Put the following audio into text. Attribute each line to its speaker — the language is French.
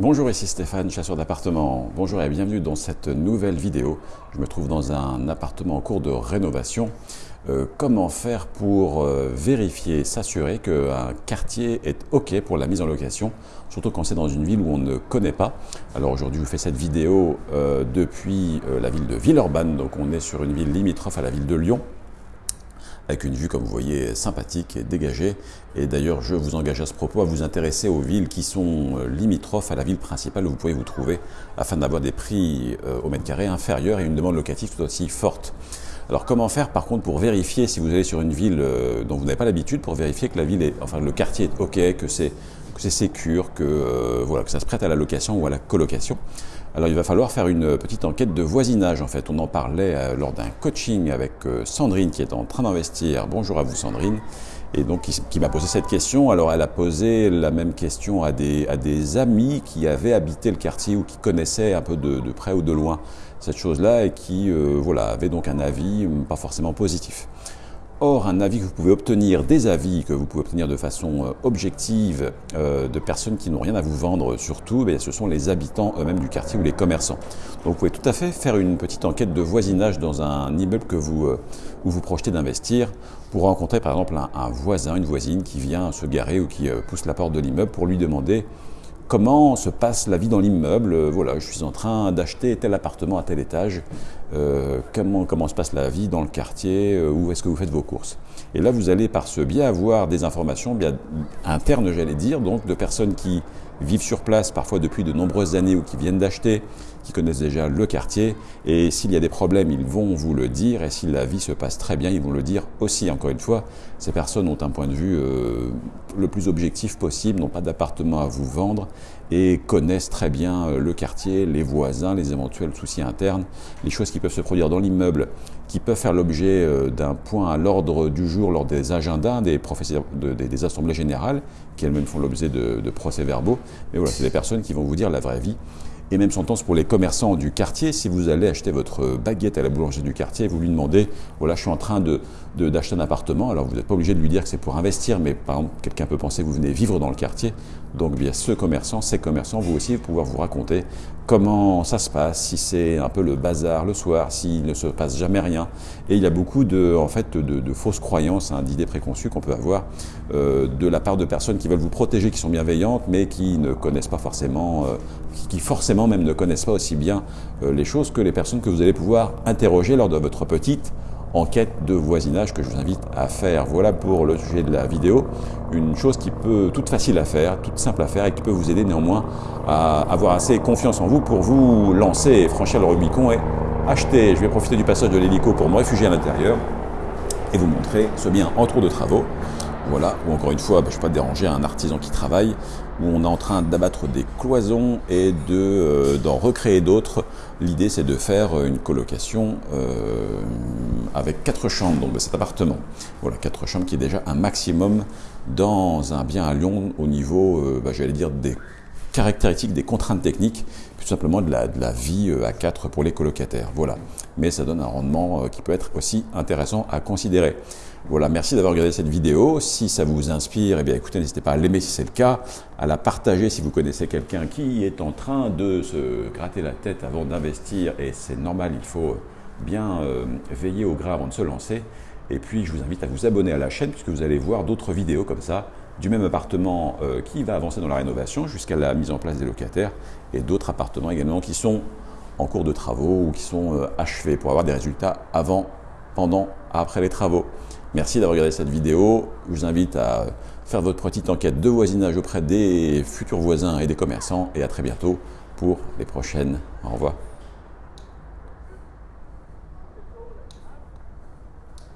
Speaker 1: Bonjour, ici Stéphane, chasseur d'appartements. Bonjour et bienvenue dans cette nouvelle vidéo. Je me trouve dans un appartement en cours de rénovation. Euh, comment faire pour euh, vérifier, s'assurer qu'un quartier est OK pour la mise en location, surtout quand c'est dans une ville où on ne connaît pas? Alors aujourd'hui, je vous fais cette vidéo euh, depuis la ville de Villeurbanne, donc on est sur une ville limitrophe à la ville de Lyon avec une vue, comme vous voyez, sympathique et dégagée. Et d'ailleurs, je vous engage à ce propos à vous intéresser aux villes qui sont euh, limitrophes à la ville principale où vous pouvez vous trouver, afin d'avoir des prix euh, au mètre carré inférieurs et une demande locative tout aussi forte. Alors comment faire par contre pour vérifier si vous allez sur une ville euh, dont vous n'avez pas l'habitude, pour vérifier que la ville est, enfin le quartier est ok, que c'est que c'est que voilà, que ça se prête à la location ou à la colocation? Alors il va falloir faire une petite enquête de voisinage en fait. On en parlait euh, lors d'un coaching avec euh, Sandrine qui est en train d'investir. Bonjour à vous Sandrine. Et donc qui, m'a posé cette question. Alors elle a posé la même question à des, amis qui avaient habité le quartier ou qui connaissaient un peu de, près ou de loin cette chose-là et qui euh, voilà, avaient donc un avis pas forcément positif. Or, un avis que vous pouvez obtenir, des avis que vous pouvez obtenir de façon euh, objective euh, de personnes qui n'ont rien à vous vendre surtout, ce sont les habitants eux-mêmes du quartier ou les commerçants. Donc vous pouvez tout à fait faire une petite enquête de voisinage dans un immeuble que vous, euh, où vous projetez d'investir pour rencontrer par exemple un, voisin, une voisine qui vient se garer ou qui pousse la porte de l'immeuble pour lui demander comment se passe la vie dans l'immeuble. Voilà, je suis en train d'acheter tel appartement à tel étage. Euh, comment, comment se passe la vie dans le quartier, euh, où est-ce que vous faites vos courses? Et là, vous allez par ce biais avoir des informations bien internes, j'allais dire, donc de personnes qui vivent sur place, parfois depuis de nombreuses années, ou qui viennent d'acheter, qui connaissent déjà le quartier. Et s'il y a des problèmes, ils vont vous le dire. Et si la vie se passe très bien, ils vont le dire aussi. Encore une fois, ces personnes ont un point de vue euh, le plus objectif possible, n'ont pas d'appartement à vous vendre et connaissent très bien euh, le quartier, les voisins, les éventuels soucis internes, les choses qui peuvent se produire dans l'immeuble, qui peuvent faire l'objet euh, d'un point à l'ordre du jour lors des agendas des, assemblées générales, qui elles-mêmes font l'objet de, procès-verbaux. Mais voilà, c'est des personnes qui vont vous dire la vraie vie. Et même sentence pour les commerçants du quartier, si vous allez acheter votre baguette à la boulangerie du quartier, vous lui demandez, voilà, je suis en train de, d'acheter un appartement, alors vous n'êtes pas obligé de lui dire que c'est pour investir, mais par exemple, quelqu'un peut penser que vous venez vivre dans le quartier, donc bien ce commerçant, ces commerçants, vous aussi, pouvoir vous raconter comment ça se passe, si c'est un peu le bazar le soir, s'il ne se passe jamais rien. Et il y a beaucoup de, en fait, de, fausses croyances, hein, d'idées préconçues qu'on peut avoir euh, de la part de personnes qui veulent vous protéger, qui sont bienveillantes, mais qui ne connaissent pas forcément, euh, qui forcément même ne connaissent pas aussi bien euh, les choses que les personnes que vous allez pouvoir interroger lors de votre petite enquête de voisinage que je vous invite à faire. Voilà pour le sujet de la vidéo, une chose qui peut toute facile à faire, toute simple à faire et qui peut vous aider néanmoins à avoir assez confiance en vous pour vous lancer et franchir le Rubicon et acheter. Je vais profiter du passage de l'hélico pour me réfugier à l'intérieur et vous montrer ce bien en trop de travaux. Voilà, ou encore une fois, bah, je ne vais pas déranger un artisan qui travaille, où on est en train d'abattre des cloisons et de, euh, d'en recréer d'autres. L'idée, c'est de faire une colocation euh, avec quatre chambres, donc de cet appartement. Voilà, quatre chambres qui est déjà un maximum dans un bien à Lyon au niveau, euh, bah, j'allais dire, des caractéristiques, des contraintes techniques, tout simplement de la, vie à quatre pour les colocataires. Voilà, mais ça donne un rendement qui peut être aussi intéressant à considérer. Voilà, merci d'avoir regardé cette vidéo. Si ça vous inspire, eh bien écoutez, n'hésitez pas à l'aimer si c'est le cas, à la partager si vous connaissez quelqu'un qui est en train de se gratter la tête avant d'investir, et c'est normal, il faut bien euh, veiller au gras avant de se lancer. Et puis, je vous invite à vous abonner à la chaîne, puisque vous allez voir d'autres vidéos comme ça, du même appartement euh, qui va avancer dans la rénovation jusqu'à la mise en place des locataires, et d'autres appartements également qui sont en cours de travaux ou qui sont euh, achevés pour avoir des résultats avant, pendant, après les travaux. Merci d'avoir regardé cette vidéo. Je vous invite à faire votre petite enquête de voisinage auprès des futurs voisins et des commerçants. Et à très bientôt pour les prochaines. Au revoir.